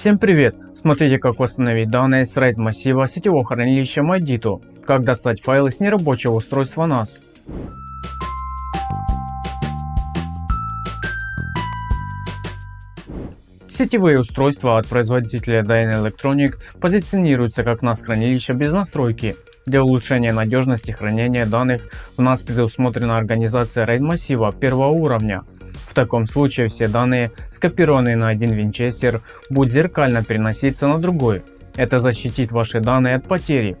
Всем привет! Смотрите как восстановить данные с RAID массива сетевого хранилища Madito, как достать файлы с нерабочего устройства NAS. Сетевые устройства от производителя Dyna Electronic позиционируются как NAS хранилища без настройки. Для улучшения надежности хранения данных у нас предусмотрена организация RAID массива первого уровня. В таком случае все данные, скопированные на один винчестер, будут зеркально переноситься на другой. Это защитит ваши данные от потери.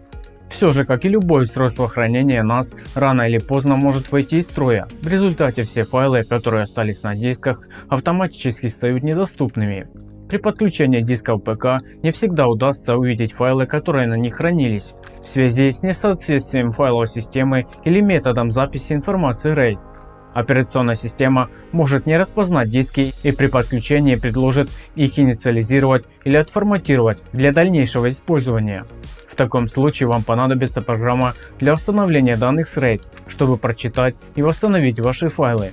Все же, как и любое устройство хранения NAS, рано или поздно может выйти из строя. В результате все файлы, которые остались на дисках, автоматически стают недоступными. При подключении дисков ПК не всегда удастся увидеть файлы, которые на них хранились, в связи с несоответствием файловой системы или методом записи информации RAID. Операционная система может не распознать диски и при подключении предложит их инициализировать или отформатировать для дальнейшего использования. В таком случае вам понадобится программа для установления данных с RAID, чтобы прочитать и восстановить ваши файлы.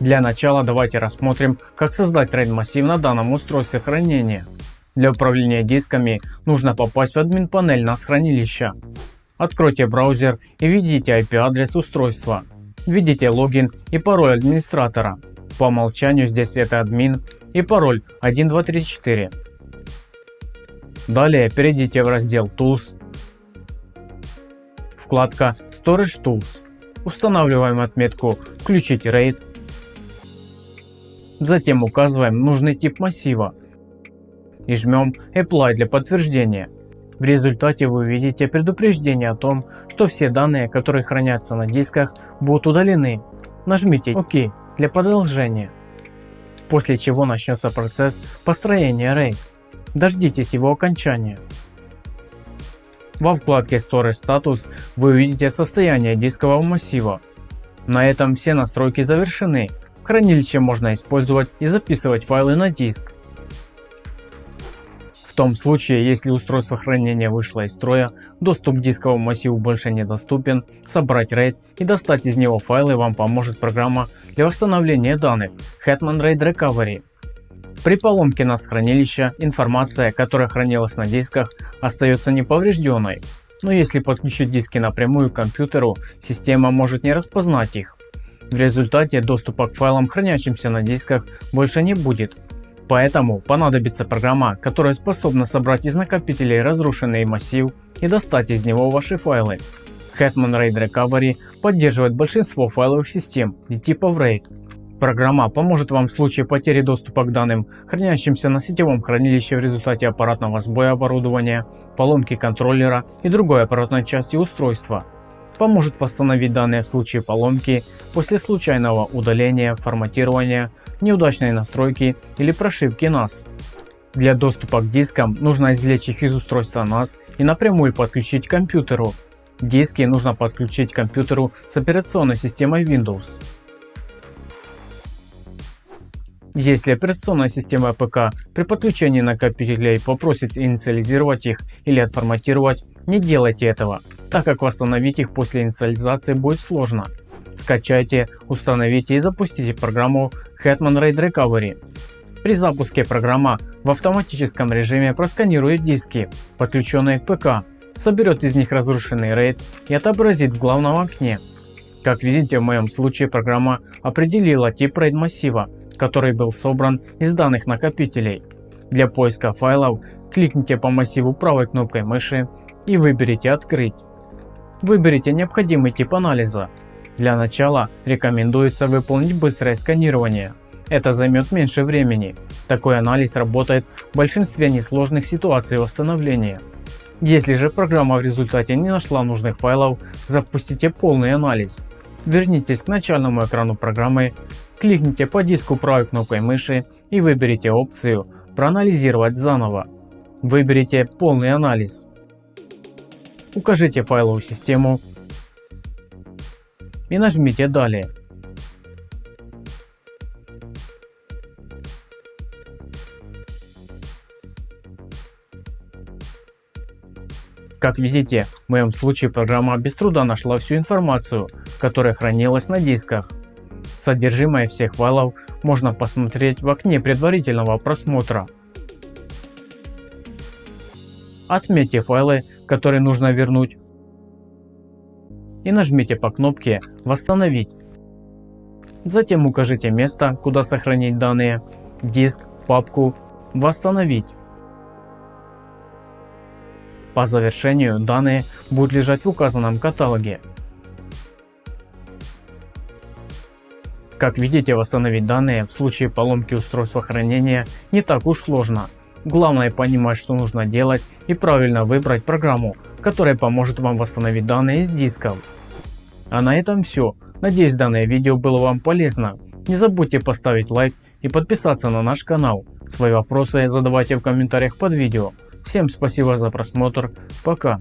Для начала давайте рассмотрим, как создать RAID массив на данном устройстве хранения. Для управления дисками нужно попасть в админ панель NAS хранилища. Откройте браузер и введите IP-адрес устройства. Введите логин и пароль администратора. По умолчанию здесь это админ и пароль 1234. Далее перейдите в раздел Tools, вкладка Storage Tools. Устанавливаем отметку «Включить RAID». Затем указываем нужный тип массива и жмем Apply для подтверждения. В результате вы увидите предупреждение о том, что все данные, которые хранятся на дисках, будут удалены. Нажмите ОК для продолжения. После чего начнется процесс построения RAID. Дождитесь его окончания. Во вкладке Storage Status вы увидите состояние дискового массива. На этом все настройки завершены. Хранилище можно использовать и записывать файлы на диск. Том случае, если устройство хранения вышло из строя, доступ к дисковому массиву больше недоступен, собрать RAID и достать из него файлы вам поможет программа для восстановления данных Hetman RAID Recovery. При поломке NAS хранилища информация, которая хранилась на дисках, остается неповрежденной. Но если подключить диски напрямую к компьютеру, система может не распознать их. В результате доступа к файлам, хранящимся на дисках, больше не будет, Поэтому понадобится программа, которая способна собрать из накопителей разрушенный массив и достать из него ваши файлы. Hetman RAID Recovery поддерживает большинство файловых систем и типов RAID. Программа поможет вам в случае потери доступа к данным, хранящимся на сетевом хранилище в результате аппаратного сбоя оборудования, поломки контроллера и другой аппаратной части устройства. Поможет восстановить данные в случае поломки, после случайного удаления, форматирования, неудачной настройки или прошивки NAS. Для доступа к дискам нужно извлечь их из устройства NAS и напрямую подключить к компьютеру. Диски нужно подключить к компьютеру с операционной системой Windows. Если операционная система ПК при подключении накопителей попросит инициализировать их или отформатировать, не делайте этого, так как восстановить их после инициализации будет сложно. Скачайте, установите и запустите программу Hetman RAID Recovery. При запуске программа в автоматическом режиме просканирует диски, подключенные к ПК, соберет из них разрушенный RAID и отобразит в главном окне. Как видите в моем случае программа определила тип RAID массива, который был собран из данных накопителей. Для поиска файлов кликните по массиву правой кнопкой мыши и выберите «Открыть». Выберите необходимый тип анализа для начала рекомендуется выполнить быстрое сканирование. Это займет меньше времени. Такой анализ работает в большинстве несложных ситуаций восстановления. Если же программа в результате не нашла нужных файлов, запустите полный анализ. Вернитесь к начальному экрану программы, кликните по диску правой кнопкой мыши и выберите опцию «Проанализировать заново». Выберите полный анализ. Укажите файловую систему и нажмите «Далее». Как видите, в моем случае программа без труда нашла всю информацию, которая хранилась на дисках. Содержимое всех файлов можно посмотреть в окне предварительного просмотра. отметьте файлы, которые нужно вернуть и нажмите по кнопке «Восстановить». Затем укажите место, куда сохранить данные, диск, папку, «Восстановить». По завершению данные будут лежать в указанном каталоге. Как видите, восстановить данные в случае поломки устройства хранения не так уж сложно. Главное понимать, что нужно делать и правильно выбрать программу, которая поможет вам восстановить данные из дисков. А на этом все. Надеюсь данное видео было вам полезно. Не забудьте поставить лайк и подписаться на наш канал. Свои вопросы задавайте в комментариях под видео. Всем спасибо за просмотр. Пока.